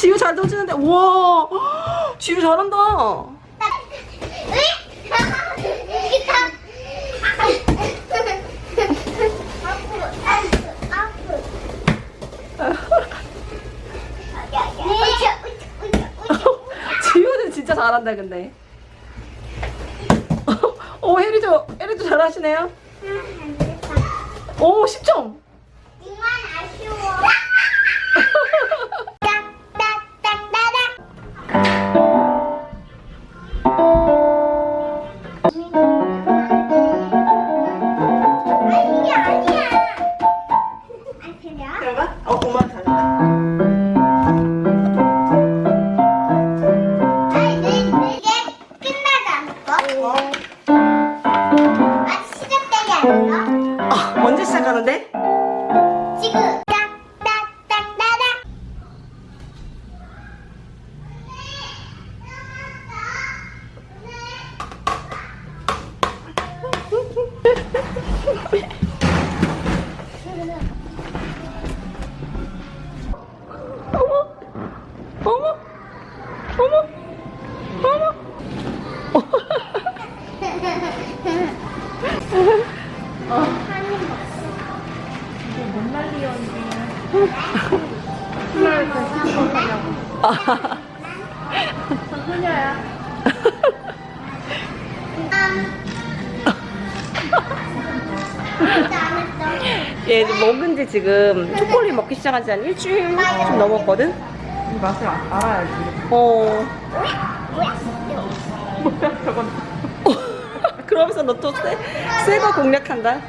지우 잘한다. 지우는 진짜 잘한다 근데. 오 혜리도 혜리도 잘하시네요. 오 10점. 아니 어머 어머 어머 어머. 얘 먹은 지 지금 초콜릿 먹기 시작한 지 한 일주일 좀 넘었거든? 이 맛을 아- 알아야지. 어. 그러면서 너 또 새, 새거 공략한다?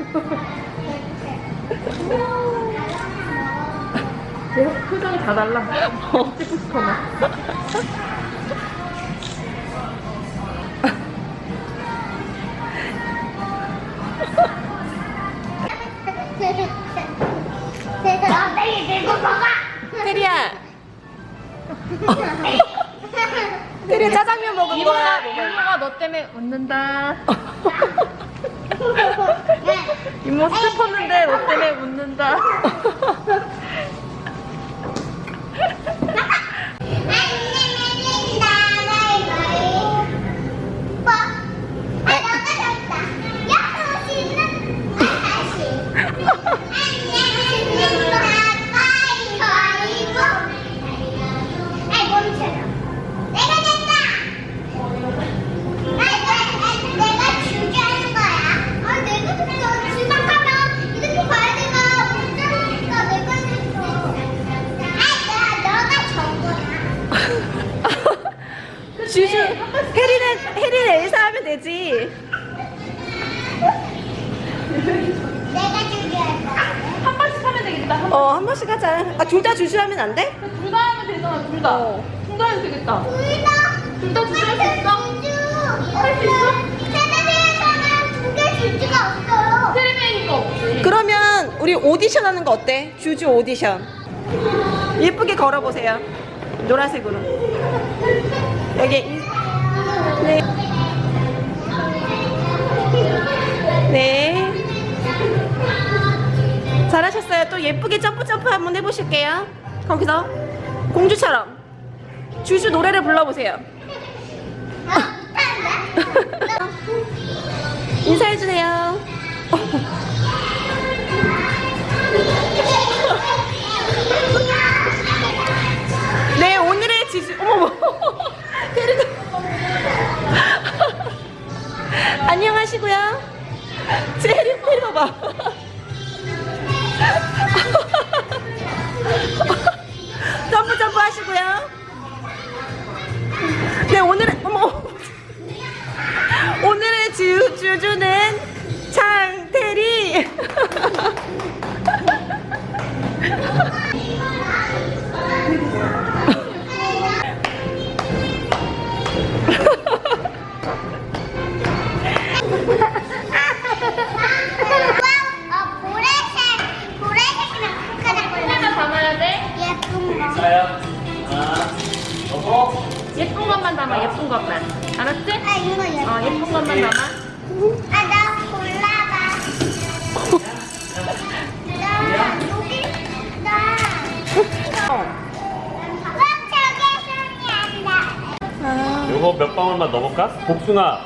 계속 표정이 다 달라. 어. 찍고 싶어 빨리 들고 먹어 테리야! 테리야 짜장면 먹은 거야? 이모가 너 때문에 웃는다. 네. 이모 슬펐는데 너 때문에 웃는다. 주주 혜리는 혜리는 엘사 하면 되지 내가 준비할 거야. 한 번씩 하면 되겠다. 어한 번씩 하자 아 둘 다 주주 하면 안 돼? 둘 다 하면 되잖아, 둘 다. 어. 둘다 해도 되겠다. 둘 다. 둘 다 주제 할수 있어? 할수 있어? 텔레비에서는 두 개 주주가 없어요. 텔레비니까 없지. 그러면 우리 오디션 하는 거 어때? 주주 오디션 예쁘게 걸어보세요 노란색으로 여기. 이- 네. 네. 잘하셨어요. 또 예쁘게 점프 점프 한번 해보실게요. 거기서 공주처럼. 주주 노래를 불러보세요? 인사해주세요. 네 오늘의 지수 어머머 제 예쁜 것만 담아, 예쁜 것만. 알았지? 아, 이거 예쁜 어, 예쁜 것만 담아. 아, 나 골라봐. 나 여기, 나. 아, 요거 몇 방울만 넣어볼까? 복숭아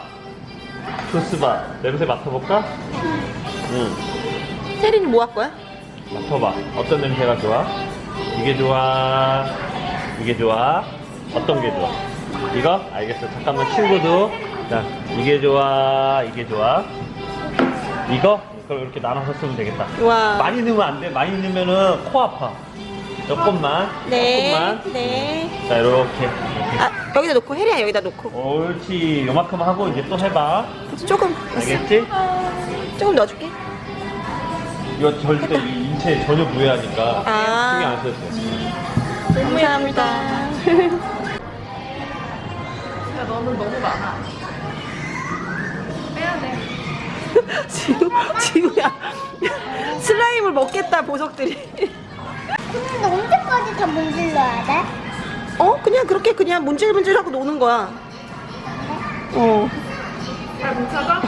조스바 냄새 맡아볼까? 응 세린이 뭐 할 거야? 맡아봐 어떤 냄새가 좋아? 이게 좋아 이게 좋아 어떤 게 좋아? 이거? 알겠어 잠깐만 친구도 자 이게 좋아 이게 좋아 이거? 그럼 이렇게 나눠서 쓰면 되겠다 와. 많이 넣으면 안 돼 많이 넣으면은 코 아파 조금만 네. 조금만 네. 자 이렇게 아, 여기다 놓고 혜리야 여기다 놓고. 옳지 요만큼 하고 이제 또 해봐 조금. 알겠지? 조금 넣어줄게. 이거 절대 이 인체에 전혀 무해하니까 아. 신경 안 써도 돼 감사합니다. 야 너는 너무 많아. 빼야 돼. 지금 지금야 슬라임을 먹겠다 보석들이. 근데 언제까지 다 문질러야 돼? 어? 그냥 그렇게 그냥 문질문질하고 노는 거야. 어. 잘 뭉쳐져?